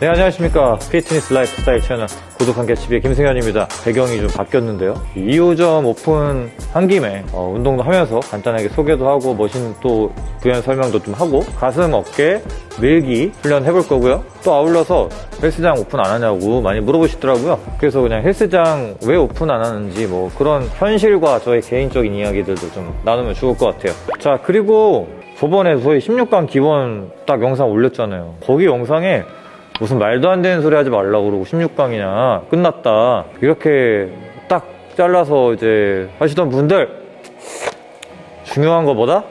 네, 안녕하십니까. 피트니스 라이프스타일 채널 구독한 개치비의 김승현입니다. 배경이 좀 바뀌었는데요. 2호점 오픈 한 김에 어, 운동도 하면서 간단하게 소개도 하고 machine 또 부연 설명도 좀 하고 가슴, 어깨, 밀기 훈련 해볼 거고요. 또 아울러서 헬스장 오픈 안 하냐고 많이 물어보시더라고요. 그래서 그냥 헬스장 왜 오픈 안 하는지 뭐 그런 현실과 저의 개인적인 이야기들도 좀 나누면 좋을 것 같아요. 자, 그리고 저번에 저희 16강 기원 딱 영상 올렸잖아요. 거기 영상에 무슨 말도 안 되는 소리 하지 말라고 그러고 16강이냐 끝났다. 이렇게 딱 잘라서 이제 하시던 분들 중요한 것보다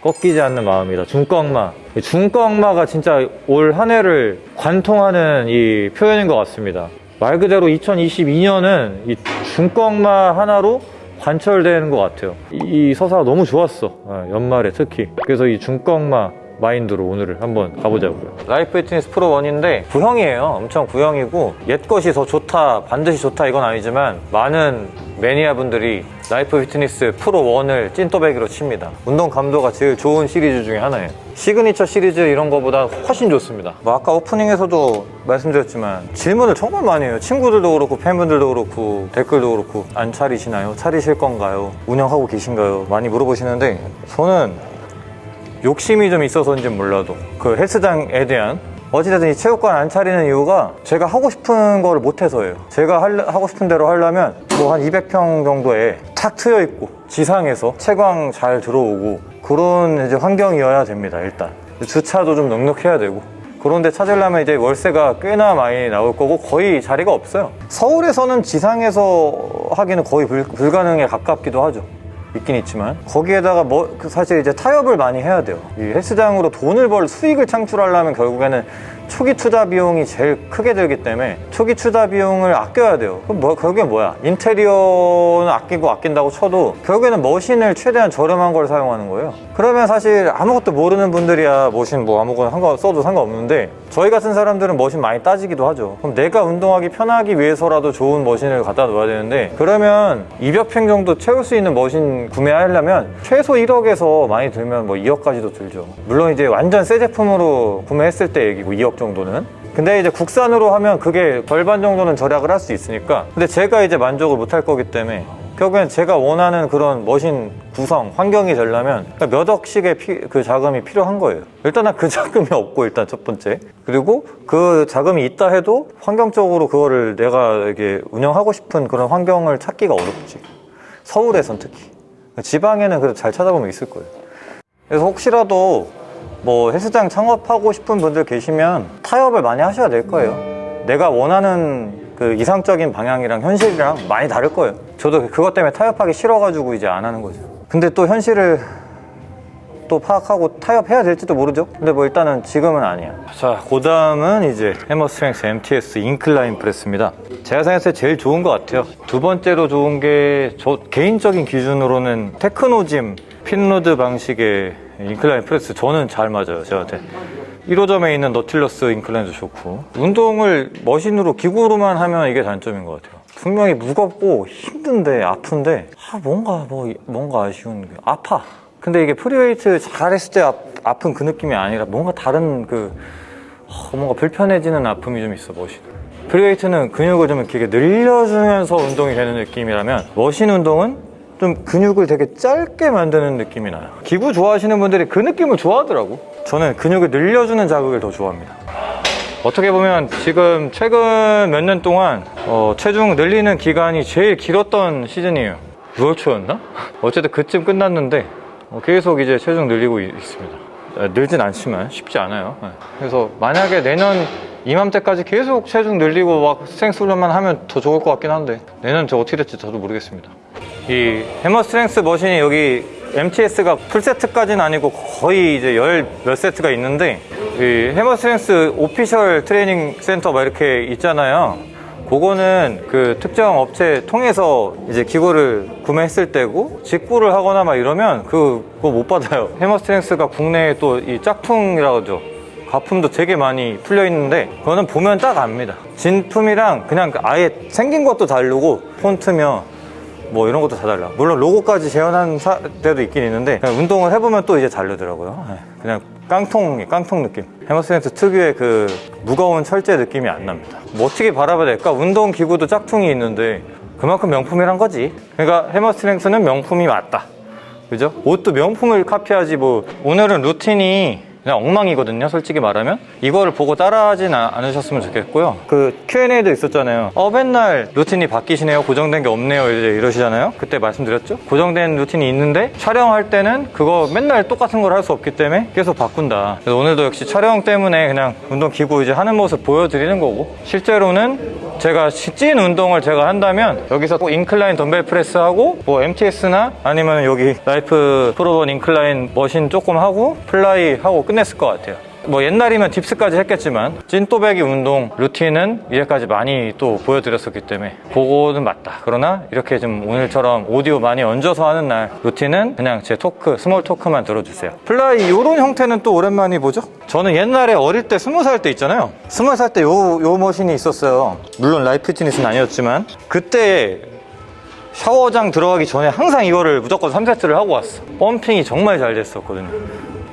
꺾이지 않는 마음이다. 중꺾마. 중꺾마가 진짜 올 한 해를 관통하는 이 표현인 것 같습니다. 말 그대로 2022년은 이 중꺾마 하나로 관철되는 것 같아요. 이, 이 서사가 너무 좋았어. 어, 연말에 특히. 그래서 이 중꺾마 마인드로 오늘을 한번 가보자고요. 라이프 피트니스 프로 1인데 구형이에요. 엄청 구형이고 옛 것이 더 좋다, 반드시 좋다 이건 아니지만 많은 매니아 분들이 라이프 피트니스 프로 1을 찐또배기로 칩니다. 운동 감도가 제일 좋은 시리즈 중에 하나예요. 시그니처 시리즈 이런 거보다 훨씬 좋습니다. 뭐 아까 오프닝에서도 말씀드렸지만 질문을 정말 많이 해요. 친구들도 그렇고 팬분들도 그렇고 댓글도 그렇고 안 차리시나요? 차리실 건가요? 운영하고 계신가요? 많이 물어보시는데 저는 욕심이 좀 있어서인지 몰라도 그 헬스장에 대한 어찌됐든 이 체육관 안 차리는 이유가 제가 하고 싶은 거를 못해서예요. 제가 할, 하고 싶은 대로 하려면 뭐 한 200평 정도에 탁 트여 있고 지상에서 채광 잘 들어오고 그런 이제 환경이어야 됩니다 일단. 주차도 좀 넉넉해야 되고. 그런데 찾으려면 이제 월세가 꽤나 많이 나올 거고 거의 자리가 없어요. 서울에서는 지상에서 하기는 거의 불, 불가능에 가깝기도 하죠 있긴 있지만 거기에다가 뭐 사실 이제 타협을 많이 해야 돼요. 이 헬스장으로 돈을 벌 수익을 창출하려면 결국에는 초기 투자 비용이 제일 크게 들기 때문에 초기 투자 비용을 아껴야 돼요. 그럼 뭐, 결국엔 뭐야? 인테리어는 아끼고 아낀다고 쳐도 결국에는 머신을 최대한 저렴한 걸 사용하는 거예요. 그러면 사실 아무것도 모르는 분들이야 머신 뭐 아무거나 상관 써도 상관없는데 저희 같은 사람들은 머신 많이 따지기도 하죠. 그럼 내가 운동하기 편하기 위해서라도 좋은 머신을 갖다 놓아야 되는데 그러면 200평 정도 채울 수 있는 머신 구매하려면 최소 1억에서 많이 들면 뭐 2억까지도 들죠. 물론 이제 완전 새 제품으로 구매했을 때 얘기고 2억 정도 는. 근데 이제 국산으로 하면 그게 절반 정도는 절약을 할 수 있으니까. 근데 제가 이제 만족을 못 할 거기 때문에 결국엔 제가 원하는 그런 머신 구성, 환경이 되려면 몇 억씩의 피, 그 자금이 필요한 거예요. 일단은 그 자금이 없고 일단 첫 번째. 그리고 그 자금이 있다 해도 환경적으로 그거를 내가 이게 운영하고 싶은 그런 환경을 찾기가 어렵지. 서울에선 특히. 지방에는 그래도 잘 찾아보면 있을 거예요. 그래서 혹시라도 뭐 헬스장 창업하고 싶은 분들 계시면 타협을 많이 하셔야 될 거예요. 내가 원하는 그 이상적인 방향이랑 현실이랑 많이 다를 거예요. 저도 그것 때문에 타협하기 싫어가지고 이제 안 하는 거죠. 근데 또 현실을 또 파악하고 타협해야 될지도 모르죠. 근데 뭐 일단은 지금은 아니야. 자 그 다음은 이제 해머스트렝스 MTS incline press입니다. 제가 생각했을 때 제일 좋은 것 같아요. 두 번째로 좋은 게 저 개인적인 기준으로는 테크노짐 pin load 방식의 incline press 저는 잘 맞아요 저한테. 1호점에 있는 Nautilus incline도 좋고. 운동을 machine으로 기구로만 하면 이게 단점인 것 같아요. 분명히 무겁고 힘든데 아픈데 아 뭔가 뭐 뭔가 아쉬운 게 아파. 근데 이게 free weight 잘했을 때 아, 아픈 그 느낌이 아니라 뭔가 다른 그 어, 뭔가 불편해지는 아픔이 좀 있어 machine. free weight는 근육을 좀 이렇게 늘려주면서 운동이 되는 느낌이라면 machine 운동은 좀 근육을 되게 짧게 만드는 느낌이 나요. 기구 좋아하시는 분들이 그 느낌을 좋아하더라고. 저는 근육을 늘려주는 자극을 더 좋아합니다. 어떻게 보면 지금 최근 몇 년 동안 어, 체중 늘리는 기간이 제일 길었던 시즌이에요. 6월 초였나? 어쨌든 그쯤 끝났는데 어, 계속 이제 체중 늘리고 있습니다. 아, 늘진 않지만 쉽지 않아요. 네. 그래서 만약에 내년 이맘때까지 계속 체중 늘리고 막 strength 훈련만 하면 더 좋을 것 같긴 한데 내년 저 어떻게 될지 저도 모르겠습니다 이 Hammer Strength machine이 여기 MTS가 풀세트까지는 아니고 거의 이제 열 몇 세트가 있는데 이 Hammer Strength official training center 막 이렇게 있잖아요. 그거는 그 특정 업체 통해서 이제 기구를 구매했을 때고 직구를 하거나 막 이러면 그, 그거 못 받아요. Hammer Strength가 국내에 또 이 짝퉁이라고 하죠. 가품도 되게 많이 풀려 있는데 그거는 보면 딱 압니다. 진품이랑 그냥 아예 생긴 것도 다르고 폰트며 뭐 이런 것도 다 달라. 물론 로고까지 재현한 사- 데도 있긴 있는데 운동을 해보면 또 이제 다르더라고요. 네, 그냥 깡통, 깡통 느낌. Hammer Strength 특유의 그 무거운 철제 느낌이 안 납니다. 뭐 어떻게 바라봐야 될까? 운동 기구도 짝퉁이 있는데 그만큼 명품이란 거지. 그러니까 Hammer Strength는 명품이 맞다. 그죠? 옷도 명품을 카피하지 뭐 오늘은 루틴이 그냥 엉망이거든요 솔직히 말하면. 이거를 보고 따라하진 아- 않으셨으면 좋겠고요. 그 Q&A도 있었잖아요. 어 맨날 루틴이 바뀌시네요 고정된 게 없네요 이제 이러시잖아요. 그때 말씀드렸죠? 고정된 루틴이 있는데 촬영할 때는 그거 맨날 똑같은 걸 할 수 없기 때문에 계속 바꾼다. 그래서 오늘도 역시 촬영 때문에 그냥 운동 기구 이제 하는 모습 보여드리는 거고. 실제로는 제가 시- 찐 운동을 제가 한다면 여기서 꼭 incline 덤벨 press하고 뭐 MTS나 아니면 여기 Life 프로본 incline machine 조금 하고 fly 하고 끝냈을 것 같아요. 뭐 옛날이면 dips까지 했겠지만 찐또배기 운동 루틴은 이제까지 많이 또 보여드렸었기 때문에 그거는 맞다. 그러나 이렇게 좀 오늘처럼 오디오 많이 얹어서 하는 날 루틴은 그냥 제 토크, small talk만 들어주세요. fly 이런 형태는 또 오랜만이 보죠? 저는 옛날에 어릴 때 스무 살 때 있잖아요. 스무 살 때 요, 요 machine이 있었어요. 물론 Life Fitness는 아니었지만 그때 샤워장 들어가기 전에 항상 이거를 무조건 3세트를 하고 왔어. pumping이 정말 잘 됐었거든요.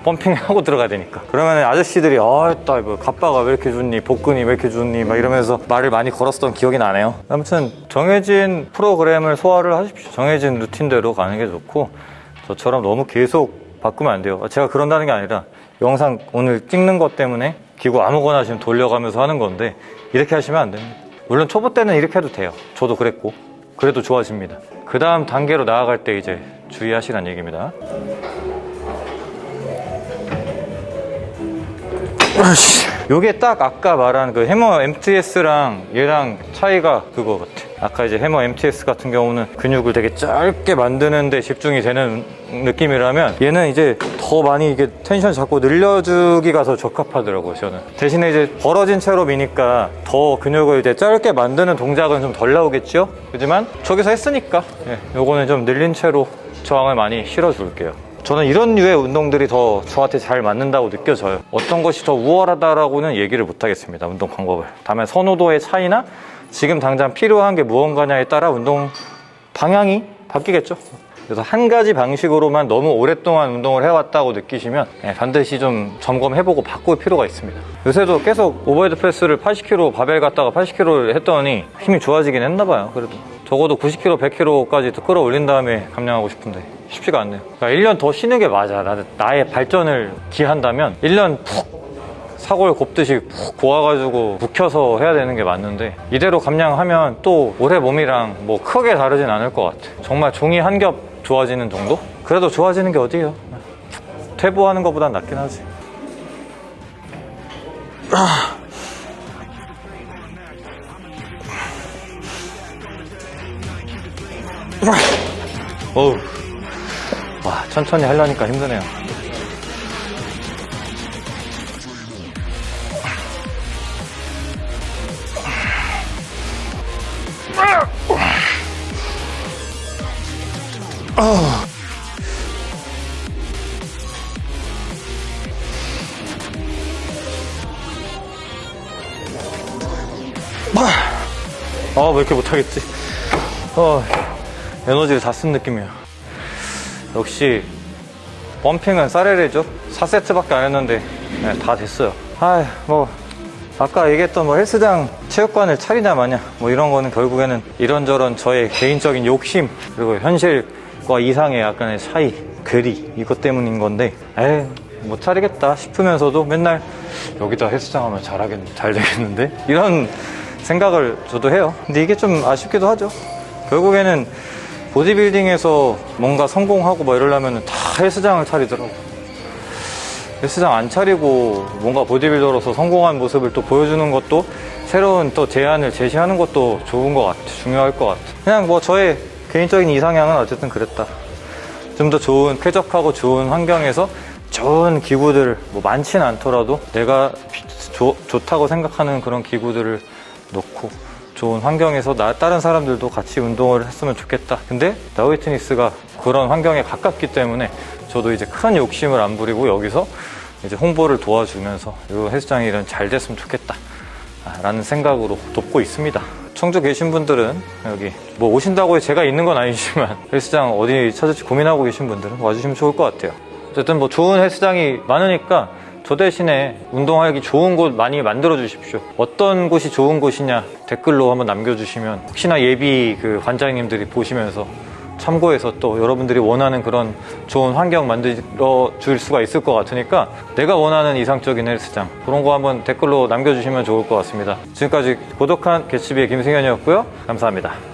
pumping하고 들어가야 되니까. 그러면 아저씨들이, 아따, 뭐, 갑바가 왜 이렇게 좋니? 복근이 왜 이렇게 좋니? 막 이러면서 말을 많이 걸었던 기억이 나네요. 아무튼, 정해진 프로그램을 소화를 하십시오. 정해진 루틴대로 가는 게 좋고, 저처럼 너무 계속 바꾸면 안 돼요. 제가 그런다는 게 아니라, 영상 오늘 찍는 것 때문에 기구 아무거나 지금 돌려가면서 하는 건데, 이렇게 하시면 안 됩니다. 물론 초보 때는 이렇게 해도 돼요. 저도 그랬고. 그래도 좋아집니다. 그 다음 단계로 나아갈 때 이제 주의하시란 얘기입니다. 요게 딱 아까 말한 그 해머 MTS랑 얘랑 차이가 그거 같아. 아까 이제 해머 MTS 같은 경우는 근육을 되게 짧게 만드는 데 집중이 되는 느낌이라면 얘는 이제 더 많이 이게 텐션 잡고 늘려주기가 더 적합하더라고요, 저는. 대신에 이제 벌어진 채로 미니까 더 근육을 이제 짧게 만드는 동작은 좀 덜 나오겠죠? 그지만 저기서 했으니까 예, 요거는 좀 늘린 채로 저항을 많이 실어줄게요. 저는 이런 류의 운동들이 더 저한테 잘 맞는다고 느껴져요. 어떤 것이 더 우월하다라고는 얘기를 못 하겠습니다. 운동 방법을. 다만 선호도의 차이나 지금 당장 필요한 게 무언가냐에 따라 운동 방향이 바뀌겠죠. 그래서 한 가지 방식으로만 너무 오랫동안 운동을 해왔다고 느끼시면 예, 반드시 좀 점검해보고 바꿀 필요가 있습니다. 요새도 계속 overhead press를 80kg 바벨 갖다가 80kg를 했더니 힘이 좋아지긴 했나봐요. 그래도 적어도 90kg, 100kg까지 더 끌어올린 다음에 감량하고 싶은데 쉽지가 않네요. 그러니까 1년 더 쉬는 게 맞아. 나는 나의 발전을 기한다면 1년 푹 사골 곱듯이 푹 고아가지고 묵혀서 해야 되는 게 맞는데 이대로 감량하면 또 올해 몸이랑 뭐 크게 다르진 않을 것 같아. 정말 종이 한 겹 좋아지는 정도? 그래도 좋아지는 게 어디예요? 퇴보하는 것보단 낫긴 하지. 어우. 와, 천천히 하려니까 힘드네요. 아, 왜 이렇게 못하겠지? 어, 에너지를 다 쓴 느낌이야. 역시, 펌핑은 싸레레죠? 4세트밖에 안 했는데, 네, 다 됐어요. 아 뭐, 아까 얘기했던 뭐 헬스장 체육관을 차리냐 마냐, 뭐 이런 거는 결국에는 이런저런 저의 개인적인 욕심, 그리고 현실과 이상의 약간의 차이, 괴리, 이것 때문인 건데, 에이, 못 차리겠다 싶으면서도 맨날 여기다 헬스장 하면 잘하겠, 잘 되겠는데? 이런 생각을 저도 해요. 근데 이게 좀 아쉽기도 하죠. 결국에는 보디빌딩에서 뭔가 성공하고 뭐 이러려면 다 헬스장을 차리더라고. 헬스장 안 차리고 뭔가 보디빌더로서 성공한 모습을 또 보여주는 것도 새로운 또 제안을 제시하는 것도 좋은 것 같아. 중요할 것 같아. 그냥 뭐 저의 개인적인 이상향은 어쨌든 그랬다. 좀 더 좋은, 쾌적하고 좋은 환경에서 좋은 기구들, 뭐 많지는 않더라도 내가 좋- 좋다고 생각하는 그런 기구들을 놓고 좋은 환경에서 나 다른 사람들도 같이 운동을 했으면 좋겠다. 근데 나우이트니스가 그런 환경에 가깝기 때문에 저도 이제 큰 욕심을 안 부리고 여기서 이제 홍보를 도와주면서 이 헬스장이 이런 잘 됐으면 좋겠다. 아, 않을까라는 생각으로 돕고 있습니다. 청주 계신 분들은 여기 뭐 오신다고 제가 있는 건 아니지만 헬스장 어디 찾을지 고민하고 계신 분들은 와주시면 좋을 것 같아요. 어쨌든 뭐 좋은 헬스장이 많으니까 저 대신에 운동하기 좋은 곳 많이 만들어 주십시오. 어떤 곳이 좋은 곳이냐 댓글로 한번 남겨주시면 혹시나 예비 그 관장님들이 보시면서 참고해서 또 여러분들이 원하는 그런 좋은 환경 만들어 줄 수가 있을 것 같으니까 내가 원하는 이상적인 헬스장 그런 거 한번 댓글로 남겨주시면 좋을 것 같습니다. 지금까지 고독한 개츠비의 김승현이었고요. 감사합니다.